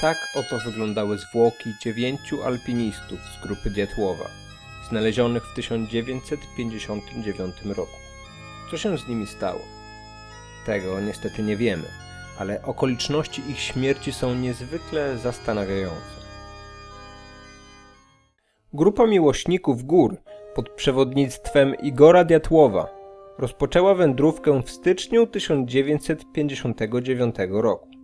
Tak oto wyglądały zwłoki dziewięciu alpinistów z grupy Dietłowa, znalezionych w 1959 roku. Co się z nimi stało? Tego niestety nie wiemy, ale okoliczności ich śmierci są niezwykle zastanawiające. Grupa miłośników gór pod przewodnictwem Igora Diatłowa rozpoczęła wędrówkę w styczniu 1959 roku.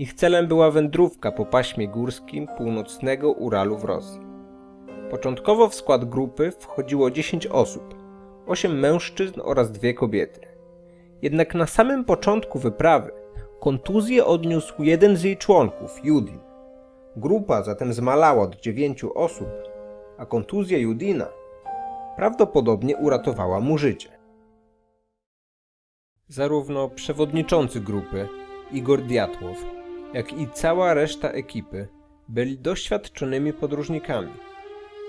Ich celem była wędrówka po paśmie górskim północnego Uralu w Rosji. Początkowo w skład grupy wchodziło 10 osób, 8 mężczyzn oraz dwie kobiety. Jednak na samym początku wyprawy kontuzję odniósł jeden z jej członków, Judin. Grupa zatem zmalała do 9 osób, a kontuzja Judina prawdopodobnie uratowała mu życie. Zarówno przewodniczący grupy, Igor Diatłow, jak i cała reszta ekipy byli doświadczonymi podróżnikami.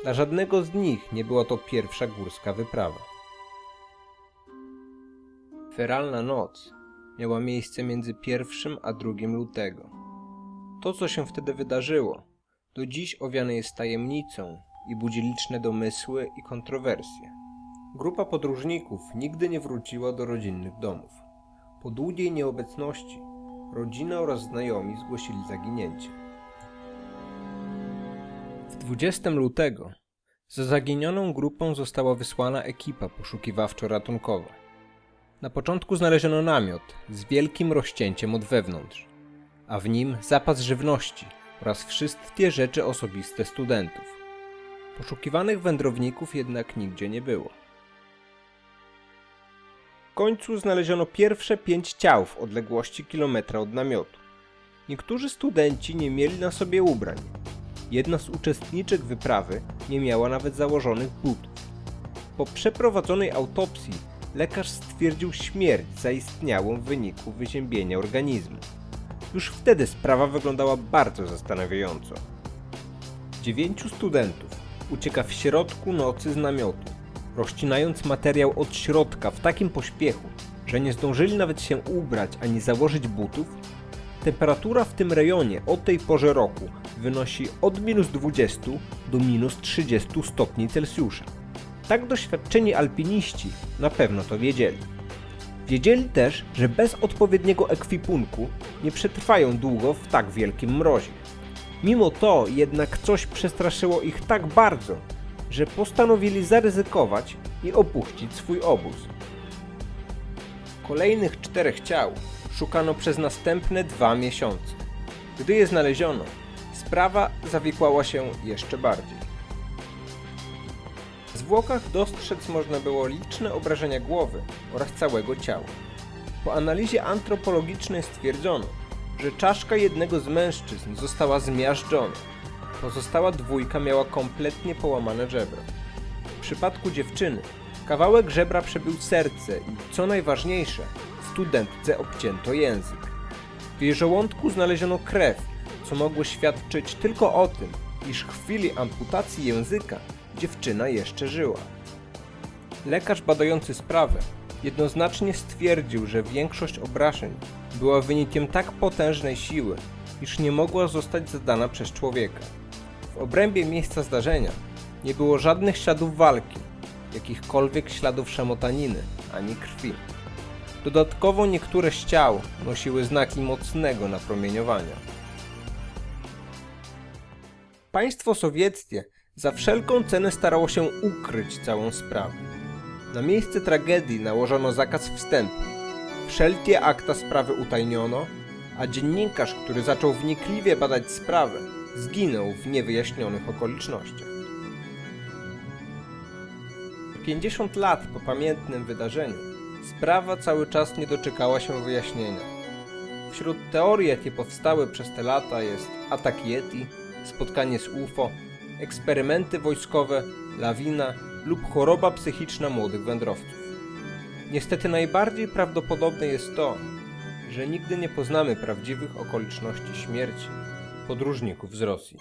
Dla żadnego z nich nie była to pierwsza górska wyprawa. Feralna noc miała miejsce między 1 a 2 lutego. To, co się wtedy wydarzyło, do dziś owiane jest tajemnicą i budzi liczne domysły i kontrowersje. Grupa podróżników nigdy nie wróciła do rodzinnych domów. Po długiej nieobecności rodzina oraz znajomi zgłosili zaginięcie. W 20 lutego za zaginioną grupą została wysłana ekipa poszukiwawczo-ratunkowa. Na początku znaleziono namiot z wielkim rozcięciem od wewnątrz, a w nim zapas żywności oraz wszystkie rzeczy osobiste studentów. Poszukiwanych wędrowników jednak nigdzie nie było. W końcu znaleziono pierwsze pięć ciał w odległości kilometra od namiotu. Niektórzy studenci nie mieli na sobie ubrań. Jedna z uczestniczek wyprawy nie miała nawet założonych butów. Po przeprowadzonej autopsji lekarz stwierdził śmierć zaistniałą w wyniku wyziębienia organizmu. Już wtedy sprawa wyglądała bardzo zastanawiająco. Dziewięciu studentów ucieka w środku nocy z namiotu, rozcinając materiał od środka w takim pośpiechu, że nie zdążyli nawet się ubrać ani założyć butów. Temperatura w tym rejonie o tej porze roku wynosi od minus 20 do minus 30 stopni Celsjusza. Tak doświadczeni alpiniści na pewno to wiedzieli. Wiedzieli też, że bez odpowiedniego ekwipunku nie przetrwają długo w tak wielkim mrozie. Mimo to jednak coś przestraszyło ich tak bardzo, że postanowili zaryzykować i opuścić swój obóz. Kolejnych czterech ciał szukano przez następne dwa miesiące. Gdy je znaleziono, sprawa zawikłała się jeszcze bardziej. W zwłokach dostrzec można było liczne obrażenia głowy oraz całego ciała. Po analizie antropologicznej stwierdzono, że czaszka jednego z mężczyzn została zmiażdżona. Pozostała dwójka miała kompletnie połamane żebra. W przypadku dziewczyny kawałek żebra przebił serce i, co najważniejsze, studentce obcięto język. W jej żołądku znaleziono krew, co mogło świadczyć tylko o tym, iż w chwili amputacji języka dziewczyna jeszcze żyła. Lekarz badający sprawę jednoznacznie stwierdził, że większość obrażeń była wynikiem tak potężnej siły, iż nie mogła zostać zadana przez człowieka. W obrębie miejsca zdarzenia nie było żadnych śladów walki, jakichkolwiek śladów szamotaniny ani krwi. Dodatkowo niektóre z ciał nosiły znaki mocnego napromieniowania. Państwo sowieckie za wszelką cenę starało się ukryć całą sprawę. Na miejsce tragedii nałożono zakaz wstępu. Wszelkie akta sprawy utajniono, a dziennikarz, który zaczął wnikliwie badać sprawę, zginął w niewyjaśnionych okolicznościach. 50 lat po pamiętnym wydarzeniu sprawa cały czas nie doczekała się wyjaśnienia. Wśród teorii, jakie powstały przez te lata jest atak Yeti, spotkanie z UFO, eksperymenty wojskowe, lawina lub choroba psychiczna młodych wędrowców. Niestety najbardziej prawdopodobne jest to, że nigdy nie poznamy prawdziwych okoliczności śmierci podróżników z Rosji.